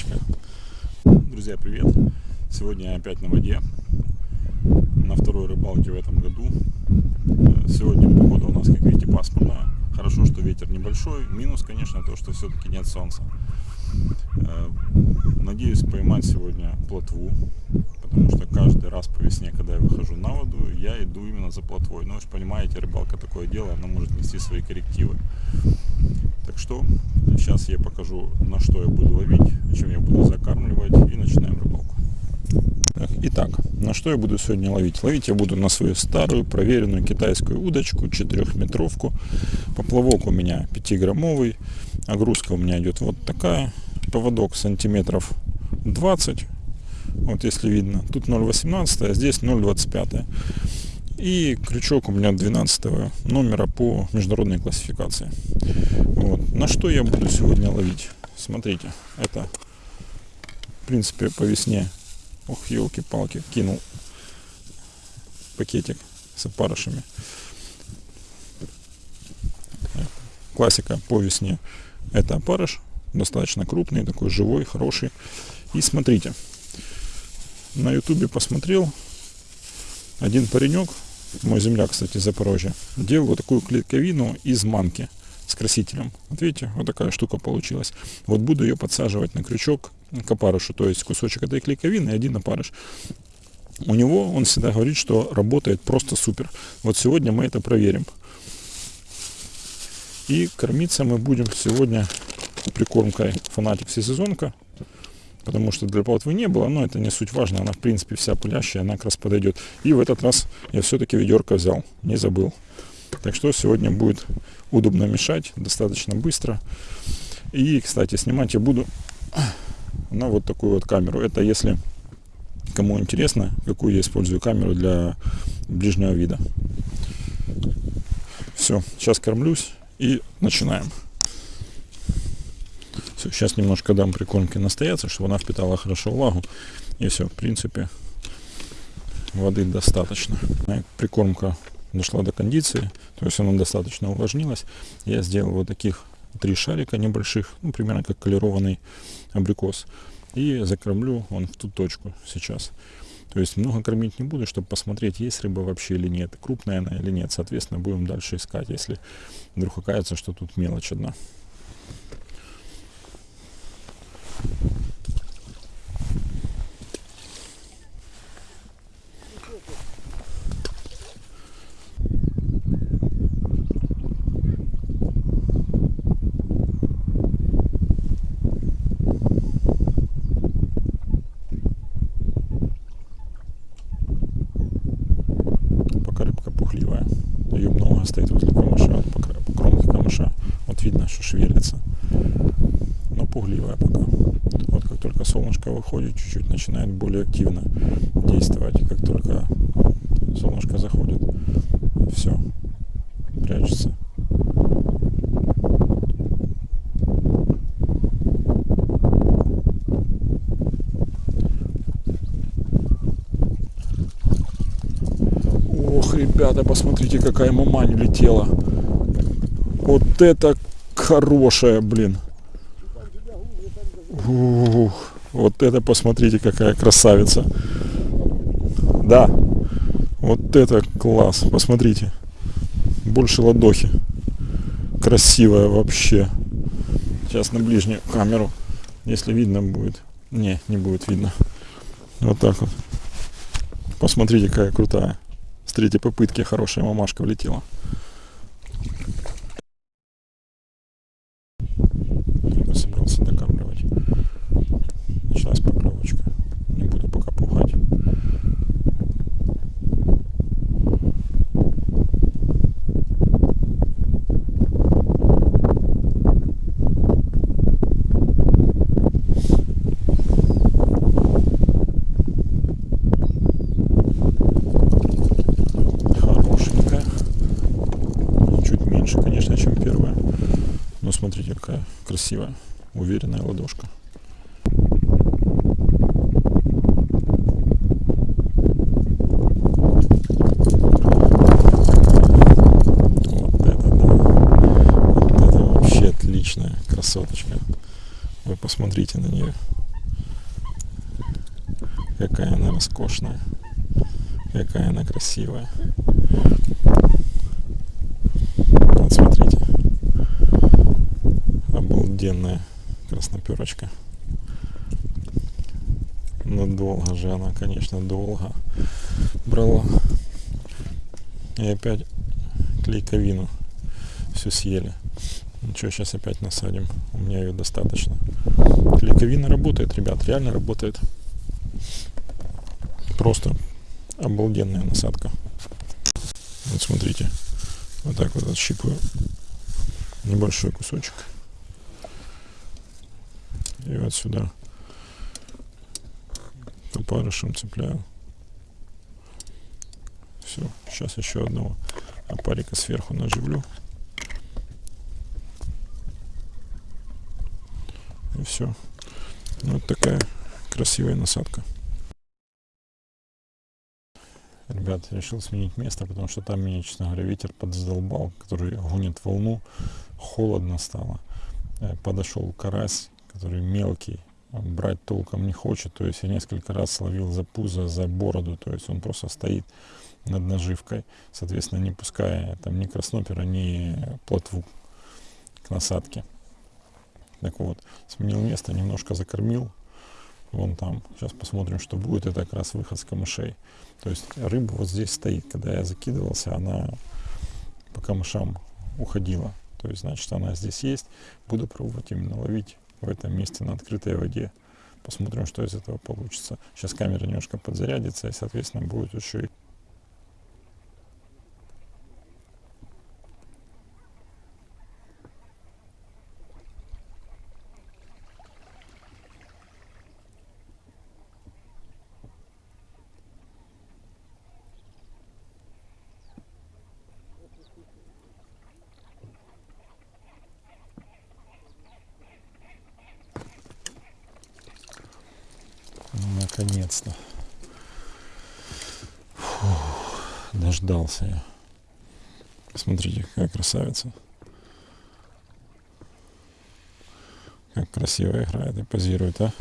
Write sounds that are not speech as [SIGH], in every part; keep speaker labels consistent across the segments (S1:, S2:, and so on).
S1: красоточка. Друзья, привет! Сегодня я опять на воде. На второй рыбалке в этом году. Сегодня погода у нас, как видите, пасмурная. Хорошо, что ветер небольшой. Минус, конечно, то, что все-таки нет солнца. Э, надеюсь поймать сегодня плотву, потому что каждый раз по весне, когда я выхожу на воду, я иду именно за плотвой. Но вы же понимаете, рыбалка такое дело, она может нести свои коррективы. Так что сейчас я покажу, на что я буду ловить, чем я буду закармливать и начинаем рыбалку. Итак, на что я буду сегодня ловить? Ловить я буду на свою старую проверенную китайскую удочку, 4-метровку. Поплавок у меня 5-граммовый, огрузка у меня идет вот такая. Поводок сантиметров 20, вот если видно. Тут 0,18, а здесь 0,25. И крючок у меня 12 номера по международной классификации. Вот. На что я буду сегодня ловить? Смотрите, это в принципе по весне. Ох, елки-палки, кинул пакетик с опарышами. Классика по весне. Это опарыш, достаточно крупный, такой живой, хороший. И смотрите, на ютубе посмотрел, один паренек мой земляк, кстати, из Запорожья, делал вот такую клетковину из манки с красителем. Вот видите, вот такая штука получилась. Вот буду ее подсаживать на крючок к опарышу, то есть кусочек этой клейковины и один опарыш. У него, он всегда говорит, что работает просто супер. Вот сегодня мы это проверим. И кормиться мы будем сегодня прикормкой фанатик всесезонка потому что для плотвы не было, но это не суть важно, она в принципе вся пылящая, она как раз подойдет. И в этот раз я все-таки ведерко взял, не забыл. Так что сегодня будет удобно мешать, достаточно быстро. И, кстати, снимать я буду [COUGHS] на вот такую вот камеру. Это если кому интересно, какую я использую камеру для ближнего вида. Все, сейчас кормлюсь и начинаем. Все, сейчас немножко дам прикормки настояться, чтобы она впитала хорошо влагу. И все, в принципе, воды достаточно. Прикормка дошла до кондиции, то есть она достаточно увлажнилась. Я сделал вот таких три шарика небольших, ну, примерно как колерованный абрикос. И закормлю он в ту точку сейчас. То есть много кормить не буду, чтобы посмотреть, есть рыба вообще или нет, крупная она или нет. Соответственно, будем дальше искать, если вдруг окажется, что тут мелочь одна. Пока рыбка пухливая. Ее много стоит возле камыша, вот по кромке камыша. Вот видно, что шевелится. Но пугливая пока только солнышко выходит, чуть-чуть начинает более активно действовать. Как только солнышко заходит, все, прячется. Ох, ребята, посмотрите, какая мамань летела. Вот это хорошая, блин. Ух, вот это посмотрите, какая красавица. Да, вот это класс, посмотрите. Больше ладохи. Красивая вообще. Сейчас на ближнюю камеру, если видно будет. Не, не будет видно. Вот так вот. Посмотрите, какая крутая. С третьей попытки хорошая мамашка влетела. Красивая, уверенная ладошка. Это вообще отличная красоточка. Вы посмотрите на нее. Какая она роскошная. Какая она красивая. Вот смотрите. Обалденная красноперочка. Ну долго же она, конечно, долго брала. И опять клейковину все съели. Ничего, сейчас опять насадим. У меня ее достаточно. Клейковина работает, ребят, реально работает. Просто обалденная насадка. Вот смотрите. Вот так вот отщипываю небольшой кусочек. И вот сюда опарышем цепляю. Все, сейчас еще одного опарика сверху наживлю. И все. Вот такая красивая насадка. Ребят, решил сменить место, потому что там меня, честно говоря, ветер подзадолбал, который гонит волну. Холодно стало. Э, подошел карась, который мелкий, брать толком не хочет. То есть я несколько раз словил за пузо, за бороду. То есть он просто стоит над наживкой, соответственно, не пуская там ни краснопера, ни плотву к насадке. Так вот, сменил место, немножко закормил. Вон там. Сейчас посмотрим, что будет. Это как раз выход с камышей. То есть рыба вот здесь стоит. Когда я закидывался, она по камышам уходила. То есть, значит, она здесь есть. Буду пробовать именно ловить в этом месте на открытой воде. Посмотрим, что из этого получится. Сейчас камера немножко подзарядится, и, соответственно, будет еще и Наконец-то. Дождался я. Смотрите, какая красавица. Как красиво играет и позирует, а?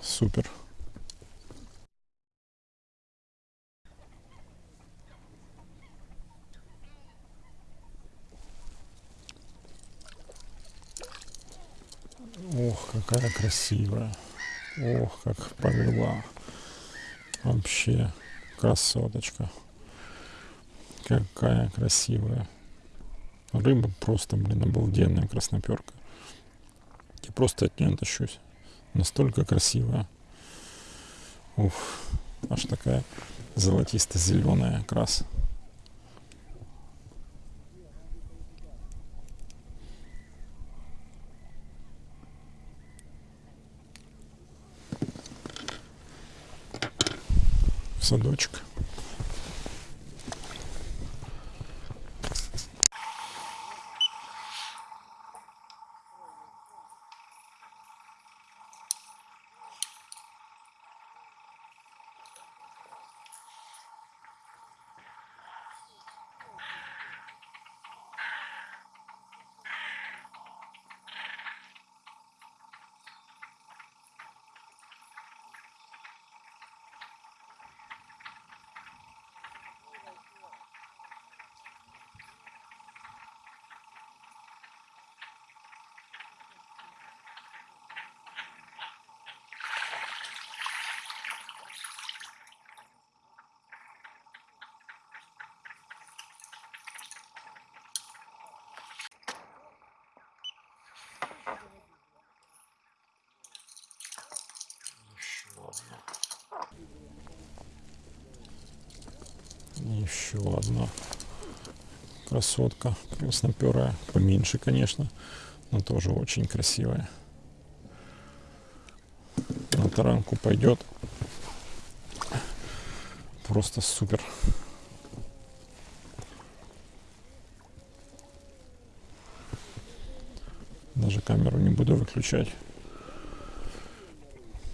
S1: Супер. Ох, какая красивая. Ох, как повела. Вообще красоточка. Какая красивая. Рыба просто, блин, обалденная красноперка. Я просто от нее тащусь. Настолько красивая. Ух, аж такая золотисто-зеленая крас. садочек. Еще одна красотка красноперая. Поменьше, конечно, но тоже очень красивая. На таранку пойдет. Просто супер. Даже камеру не буду выключать.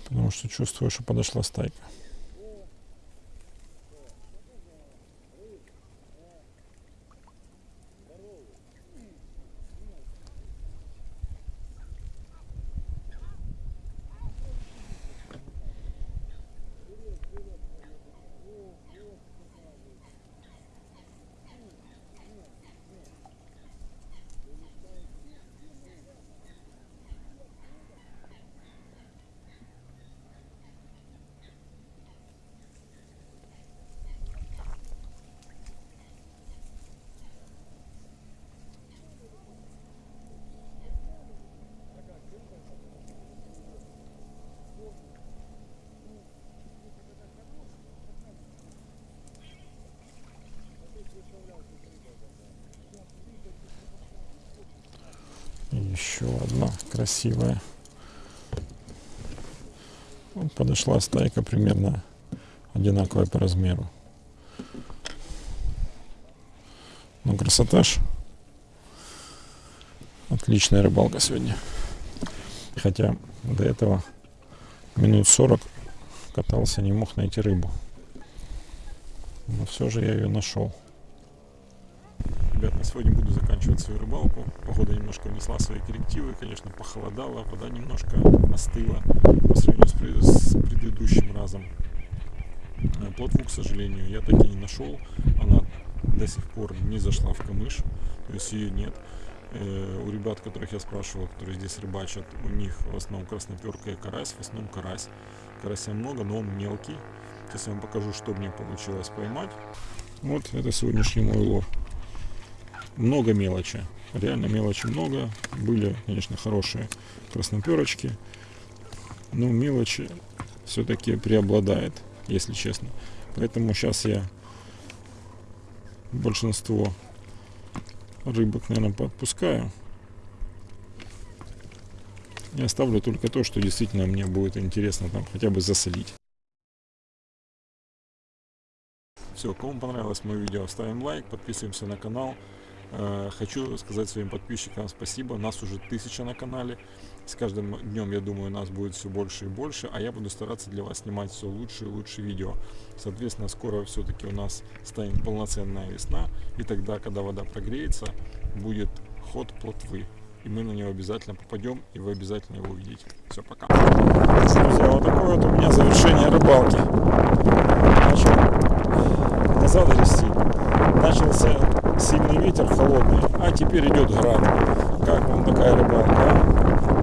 S1: Потому что чувствую, что подошла стайка. Еще одна красивая. Вот подошла стайка примерно одинаковая по размеру. Ну, красота. Отличная рыбалка сегодня. Хотя до этого минут 40 катался, не мог найти рыбу. Но все же я ее нашел. Ребят, на сегодня буду заканчивать свою рыбалку. Погода немножко внесла свои коррективы. Конечно, похолодало, вода немножко остыла по сравнению с, пред- с предыдущим разом. Э, Плотву, к сожалению, я так и не нашел. Она до сих пор не зашла в камыш. То есть ее нет. Э, У ребят, которых я спрашивал, которые здесь рыбачат, у них в основном красноперка и карась, в основном карась. Карася много, но он мелкий. Сейчас я вам покажу, что мне получилось поймать. Вот это сегодняшний мой улов. Много мелочи. Реально мелочи много. Были, конечно, хорошие красноперочки. Но мелочи все-таки преобладает, если честно. Поэтому сейчас я большинство рыбок, наверное, подпускаю. И оставлю только то, что действительно мне будет интересно там хотя бы засолить. Все, кому понравилось мое видео, ставим лайк, подписываемся на канал. Э, Хочу сказать своим подписчикам спасибо. Нас уже тысяча на канале. С каждым днем, я думаю, нас будет все больше и больше. А я буду стараться для вас снимать все лучше и лучше видео. Соответственно, скоро все-таки у нас станет полноценная весна. И тогда, когда вода прогреется, будет ход плотвы. И мы на него обязательно попадем, и вы обязательно его увидите. Все, пока. Друзья, вот такое вот у меня завершение рыбалки. Начал назад грести. Начался сильный ветер холодный, а теперь идет град. Как вам такая рыбалка? а?